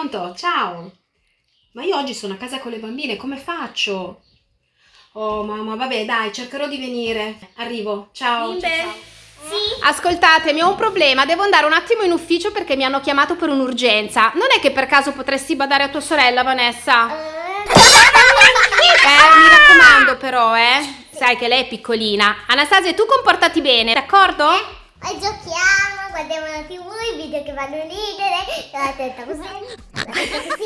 Pronto? Ciao. Ma io oggi sono a casa con le bambine, come faccio? Oh mamma, vabbè dai, cercherò di venire. Arrivo. Ciao. Bimbe? ciao? Ascoltatemi, ho un problema, devo andare un attimo in ufficio perché mi hanno chiamato per un'urgenza. Non è che per caso potresti badare a tua sorella, Vanessa? Eh, mi raccomando però, eh. Sai che lei è piccolina. Anastasia, tu comportati bene, d'accordo? Poi giochiamo, guardiamo la tv, i video che fanno ridere, la testa così, la testa così.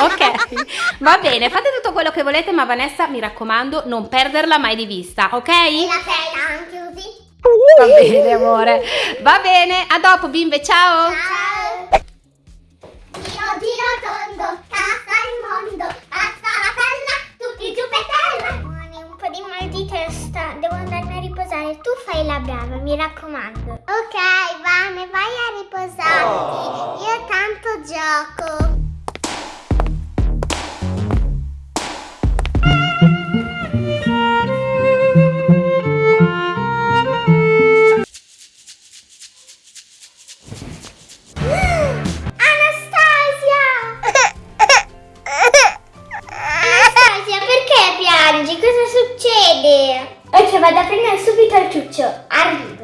Ok, va bene, fate tutto quello che volete, ma Vanessa, mi raccomando, non perderla mai di vista, ok? E la testa anche così. Va bene, amore. Va bene, a dopo, bimbe, ciao. Ciao! Giro giro tondo, cassa il mondo, passa la palla, tutti giù per terra. Un po' di mal di testa, devo andarmi a riposare. Tu fai la brava, mi raccomando. Ok, vai vado a prendere subito il ciuccio. Arrivo.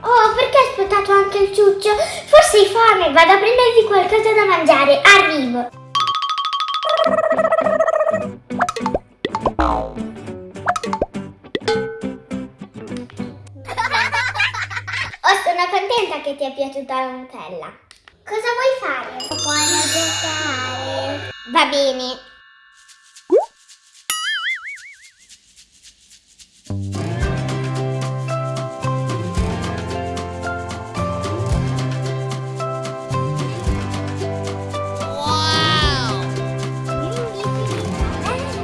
Oh, perché hai sputato anche il ciuccio? Forse hai fame, vado a prenderti qualcosa da mangiare. Arrivo. Sono contenta che ti è piaciuta la Nutella. Cosa vuoi fare? Vuoi giocare? Va bene.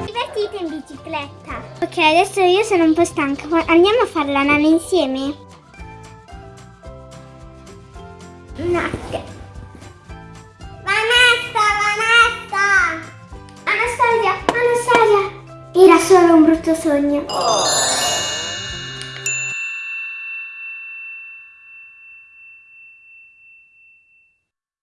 Divertite in bicicletta. Ok, adesso io sono un po' stanca. Andiamo a fare la nana insieme? Vanessa, Vanessa! Anastasia, Anastasia! Era solo un brutto sogno.